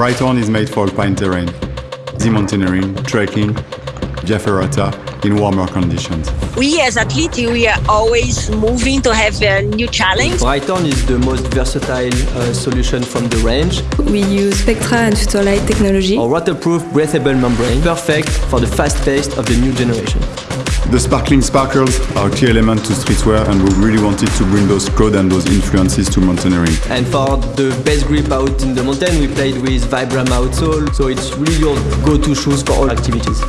Brighton is made for alpine terrain, easy mountaineering, trekking, via ferrata in warmer conditions. We as athletes, we are always moving to have a new challenge. Brighton is the most versatile uh, solution from the range. We use Spectra and Futurelight technology. Our waterproof breathable membrane, perfect for the fast pace of the new generation. The sparkling sparkles are a key element to streetwear and we really wanted to bring those codes and those influences to mountaineering. And for the best grip out in the mountain, we played with Vibram outsole, so it's really your go-to shoes for all activities.